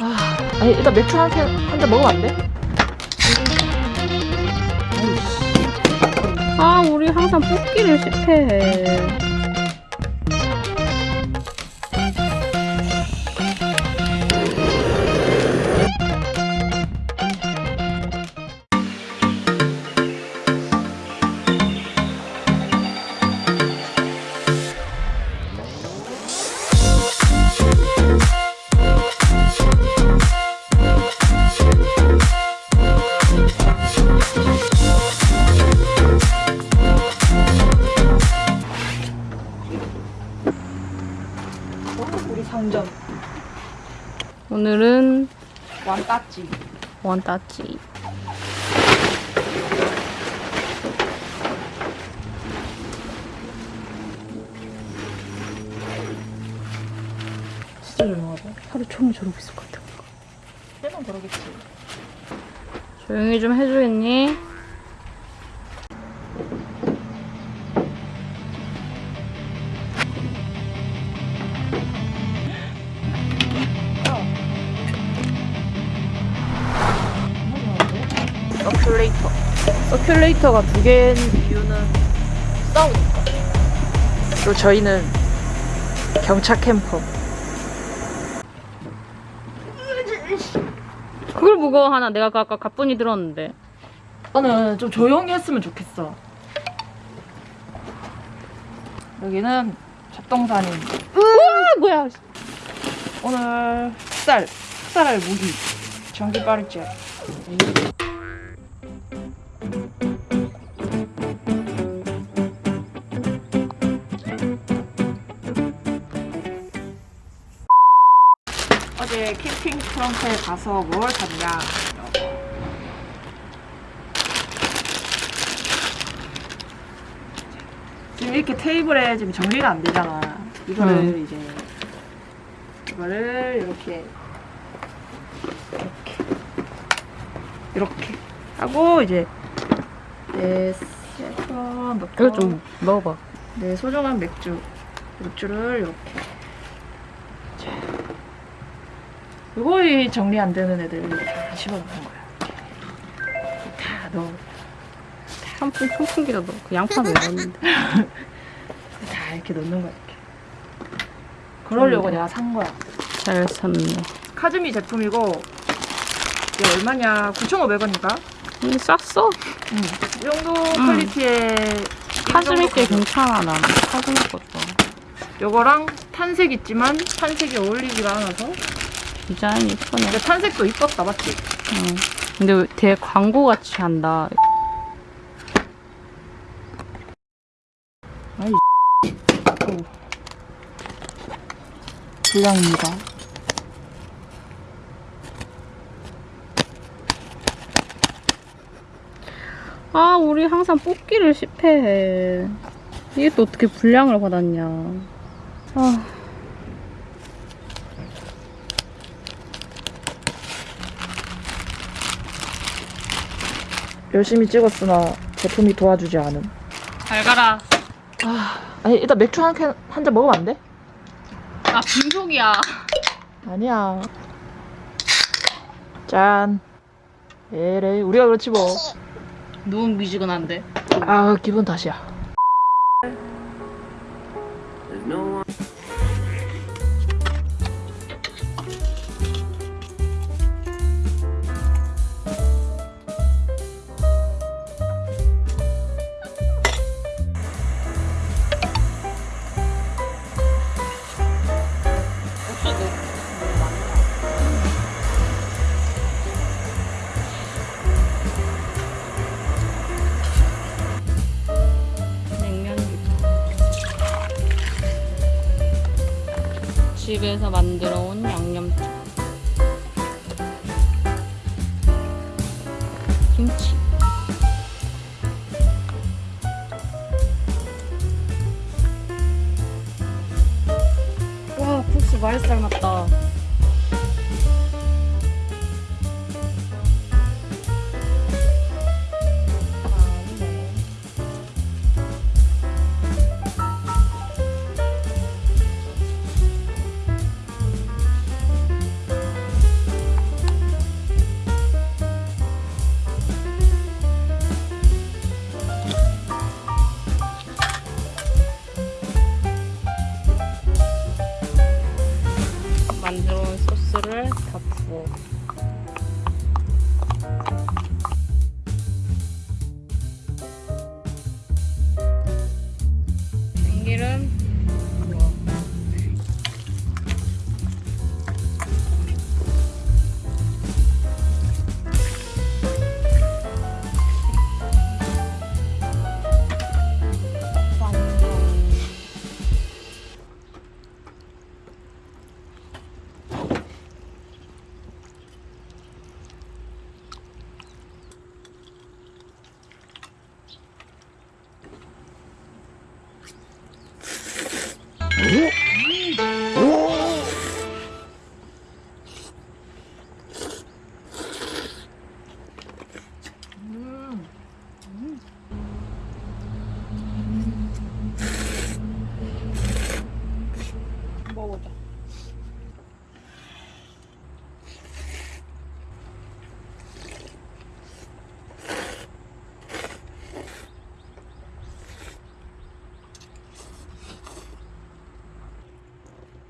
아, 아니 일단 맥주 한 잔 먹으면 안 돼? 아, 우리 항상 뽑기를 실패해. 완따찌. 원따찌. 진짜 조용하다. 하루 종일 저러고 있을 것 같아. 세번 그러겠지. 조용히 좀 해주겠니? 서큘레이터. 서큘레이터가 두 개인 이유는 싸우니까. 그리고 저희는 경차 캠퍼. 그걸 보고 하나 내가 아까 가뿐히 들었는데. 나는 좀 조용히 했으면 좋겠어. 여기는 잡동사님. 아, 뭐야. 오늘 흑살, 흑살할 무기. 전기 빠르지. 트렁크에 가서 뭘 샀냐? 지금 이렇게 테이블에 지금 정리가 안 되잖아. 이거를 음. 이제 이거를 이렇게 이렇게 이렇게 하고 이제 내 세번 넣고 이거 좀 먹어봐. 내 소중한 맥주 맥주를 이렇게 자, 이거 정리 안 되는 애들 다 집어넣는 거야. 다 넣어. 선풍, 선풍기도 넣고 양파도 넣었는데. 다 이렇게 넣는 거야. 이렇게. 그러려고 음. 내가 산 거야. 잘 샀네. 카즈미 제품이고 이게 얼마냐? 9,500원인가? 근데 쌌어. 응. 이 정도 퀄리티의 카즈미 게 괜찮아, 난. 카즈미 것도. 요거랑 탄색 있지만 탄색이 어울리지가 않아서 디자인 이쁘네. 근데 탄색도 이뻤다 맞지? 응. 근데 왜 되게 광고같이 한다. 아이. 불량입니다 아, 우리 항상 뽑기를 실패해. 이게 또 어떻게 분량을 받았냐. 아. 열심히 찍었으나 제품이 도와주지 않음 잘 가라. 아니 일단 맥주 한 캔 한 잔 먹으면 안 돼? 아, 빈속이야. 아니야 짠 에레이 우리가 그렇지 뭐 너무 미지근한데. 아 기분 탓이야 집에서 만들어 온 양념장. 이거를 다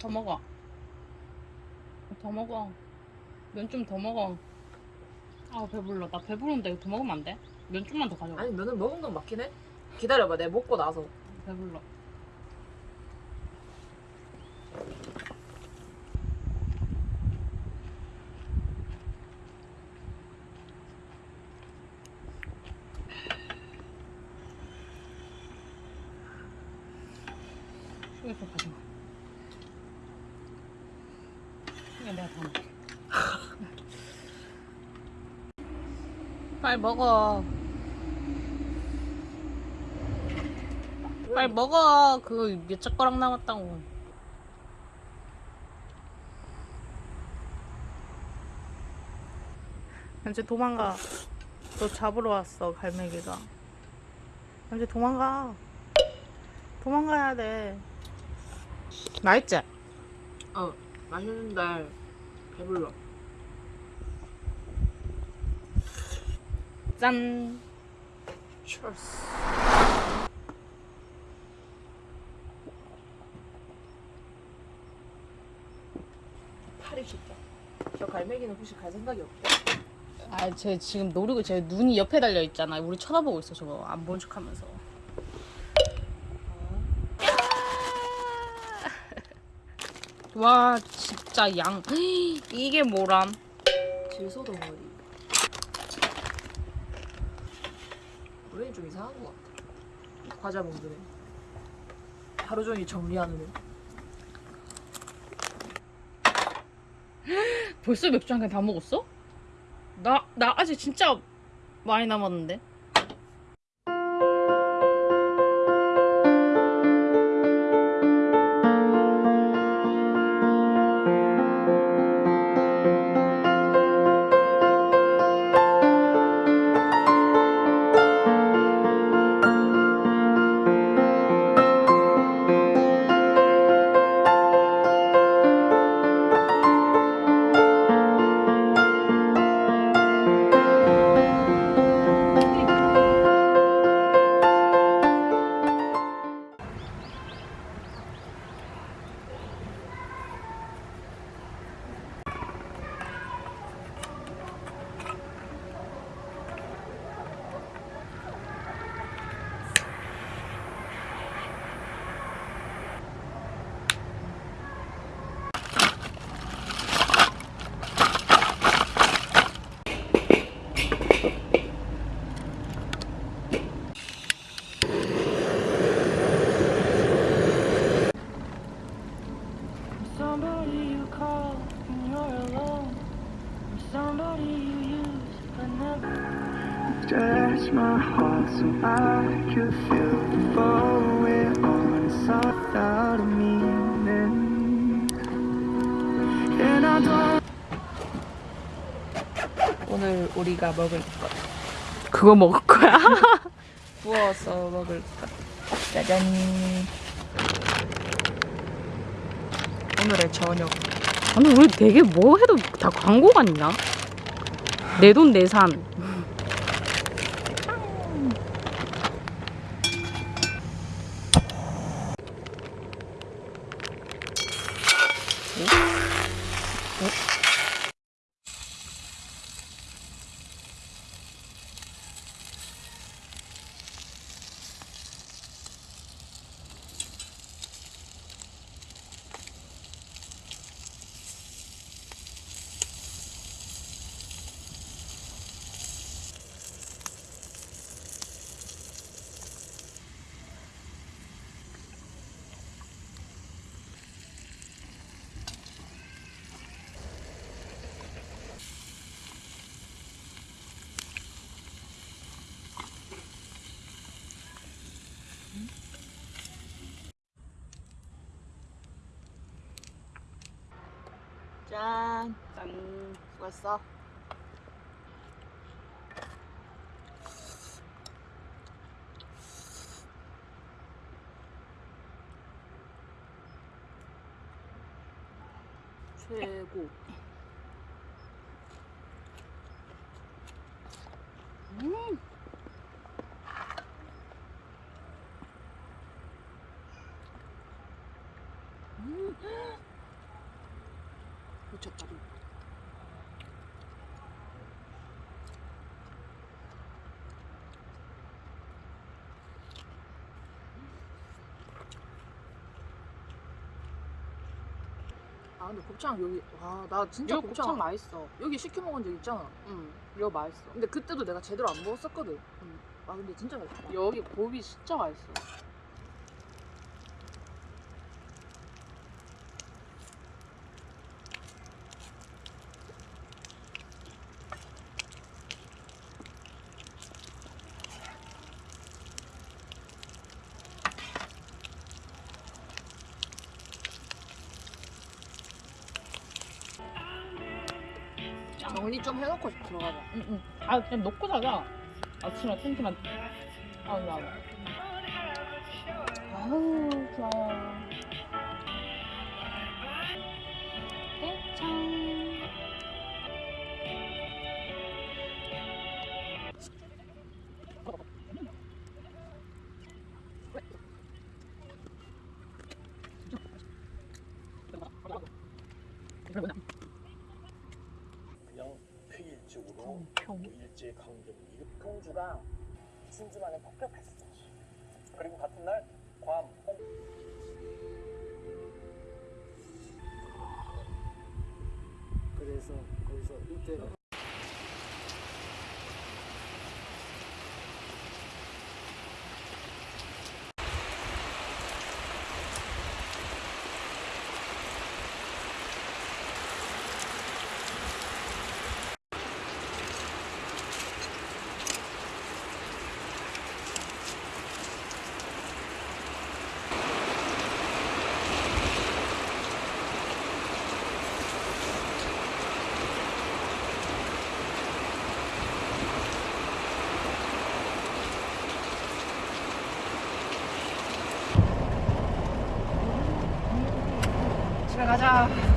더 먹어. 더 먹어. 면 좀 더 먹어. 아 배불러. 나 배부른데 이거 더 먹으면 안 돼? 면 좀만 더 가져가. 아니 면은 먹은 건 맞긴 해. 기다려봐, 내가 먹고 나서. 배불러. 이거 좀 가져가. 이거 내가 다 먹게. 빨리 먹어. 빨리 먹어. 그거 몇 젓가락 남았다고. 현재 도망가. 너 잡으러 왔어, 갈매기가. 현재 도망가. 도망가야 돼. 맛있지? 어, 맛있는데 배불러. 짠. Cheers. 팔이 쉽다. 저 갈매기는 혹시 갈 생각이 없대? 아, 쟤 지금 노리고 쟤 눈이 옆에 달려 있잖아. 우리 쳐다보고 있어, 저거. 안 본 척 하면서. 와, 진짜 양. 이게 뭐람? 질소 덩어리. 우리는 좀 이상한 것 같아. 과자 먹는 애. 하루 종일 정리하는 애. 벌써 맥주 한 캔 다 먹었어? 나, 나 아직 진짜 많이 남았는데. Stretch my heart so I could feel the fall away on the side out of meaning. And I don't. 오늘 우리가 먹을 것. 그거 먹을 거야? 구워서 먹을 것. 짜잔. 오늘의 저녁. 아니, 우리 되게 뭐 해도 다 광고 같냐? 내 돈 내산. 짠! 짠! 수고했어. 최고. 음! 아 근데 곱창 여기 와 나 진짜 이거 곱창, 곱창 맛있어. 여기 시켜 먹은 적 있잖아. 응. 이거 맛있어. 근데 그때도 내가 제대로 안 먹었었거든. 아 근데 진짜 맛있다. 여기 곱이 진짜 맛있어. 정리 좀 해놓고 들어가자. 응, 응. 아, 그냥 놓고 자자. 아침에 텐트만. 아, 나. 아우, 좋아요. 곱창. 그냥 폐일적으로 뭐 평. 일제 강점기 공주가 진주만에 폭격했어. 그리고 같은 날 괌, 홍 그래서 거기서 이때 집에 가자.